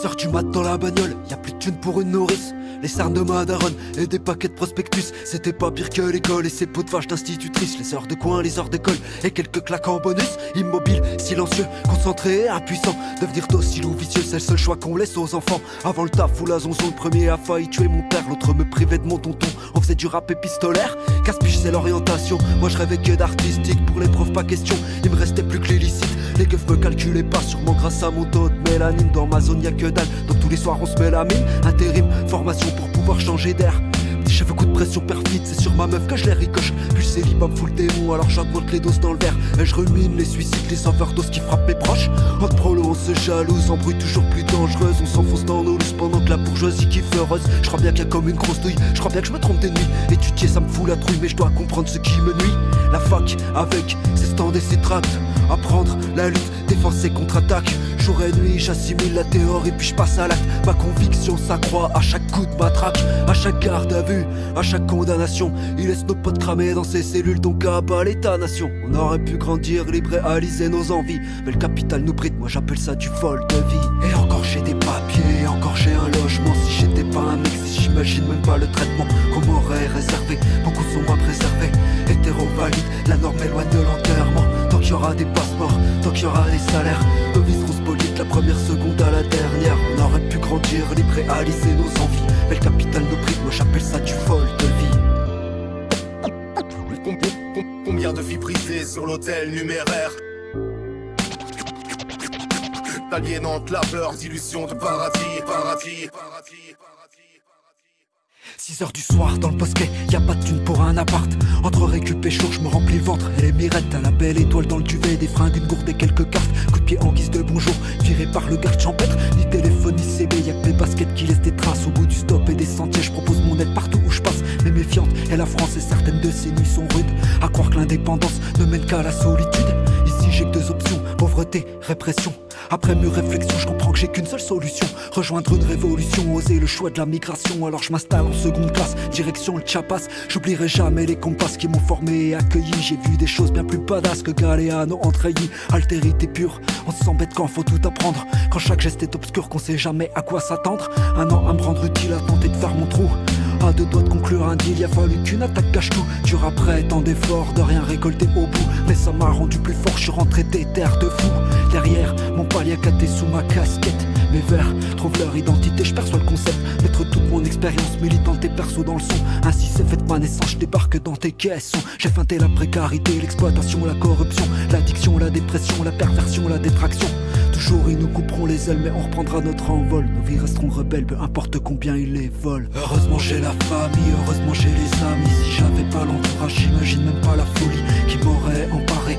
6h du mat dans la bagnole, y a plus de thunes pour une nourrice. Les sarnes de Madaron et des paquets de prospectus. C'était pas pire que l'école et ses pots de vache d'institutrice. Les heures de coin, les heures d'école et quelques claques en bonus. Immobile, silencieux, concentré, impuissant. Devenir docile ou vicieux, c'est le seul choix qu'on laisse aux enfants. Avant le taf ou la zonzon, le premier a failli tuer mon père, l'autre me privait de mon tonton. On faisait du rap épistolaire, casse-piche c'est l'orientation. Moi je rêvais que d'artistique, pour les pas question. Il me restait plus que. Les me calculaient pas, sûrement grâce à mon taux de mélanine. Dans ma zone, y a que dalle. Donc tous les soirs on se met la mine. Intérim, formation pour pouvoir changer d'air. Petit cheveux coup de pression perfide, c'est sur ma meuf que je les ricoche. Puis c'est libre me fout le démon, alors j'augmente les doses dans le verre. Et je rumine les suicides, les overdoses qui frappent mes proches. Entre prolo, on se jalouse, embrouille toujours plus dangereuse. On s'enfonce dans nos looses pendant que la bourgeoisie kiffe heureuse. Je crois bien qu'il y a comme une grosse douille, je crois bien que je me trompe des nuits. Étudier, ça me fout la trouille, mais je dois comprendre ce qui me nuit. La fac, avec ses stands et ses tracts. Apprendre la lutte, défense et contre-attaque. Jour et nuit, j'assimile la théorie, puis je passe à l'acte. Ma conviction s'accroît à chaque coup de matraque, à chaque garde à vue, à chaque condamnation. Il laisse nos potes cramer dans ses cellules, donc à bas l'état-nation. On aurait pu grandir, libre réaliser nos envies. Mais le capital nous bride, moi j'appelle ça du vol de vie. Et encore j'ai des papiers, encore j'ai un logement. Si j'étais pas un mec, si j'imagine même pas le traitement qu'il y aura des passeports, tant qu'il y aura des salaires, nos vies seront spoliées de la première seconde à la dernière. On aurait pu grandir, libre et réaliser nos envies. Mais le capital nous bride, moi j'appelle ça du vol de vie. Combien de vies brisées sur l'hôtel numéraire? D'aliénantes labeurs, d'illusions de paradis, paradis, paradis, paradis. 6 heures du soir dans le bosquet, y a pas de thune pour un appart. Entre récup et chaud, je me remplis le ventre et les mirettes à la belle étoile dans le duvet, des fringues, une gourde et quelques cartes. Coup de pied en guise de bonjour, viré par le garde champêtre. Ni téléphone ni CB, y a que mes baskets qui laissent des traces au bout du stop et des sentiers. Je propose mon aide partout où je passe, mais méfiante. Et la France et certaines de ses nuits sont rudes. À croire que l'indépendance ne mène qu'à la solitude. Ici j'ai que deux options, pauvreté, répression. Après mes réflexions, je comprends que j'ai qu'une seule solution. Rejoindre une révolution, oser le choix de la migration. Alors je m'installe en seconde classe, direction le Chiapas. J'oublierai jamais les compas qui m'ont formé et accueilli. J'ai vu des choses bien plus badass que Galéano Entreilly Altérité pure, on se sent bête quand faut tout apprendre. Quand chaque geste est obscur, qu'on sait jamais à quoi s'attendre. Un an à me rendre utile, à tenter de faire mon trou à deux doigts de conclure un deal, y a fallu qu'une attaque cache tout. Dur après tant d'efforts, de rien récolter au bout. Mais ça m'a rendu plus fort, je suis rentré des terres de fou. Derrière, mon palier caté sous ma casquette Mes vers trouvent leur identité, je perçois le concept Mettre toute mon expérience militante et perso dans le son. Ainsi c'est fait ma naissance, je débarque dans tes caissons. J'ai feinté la précarité, l'exploitation, la corruption L'addiction, la dépression, la perversion, la détraction Toujours ils nous couperont les ailes mais on reprendra notre envol. Nos vies resteront rebelles, peu importe combien ils les volent. Heureusement j'ai la famille, heureusement j'ai les amis. Si j'avais pas l'entourage, j'imagine même pas la folie Qui m'aurait emparé,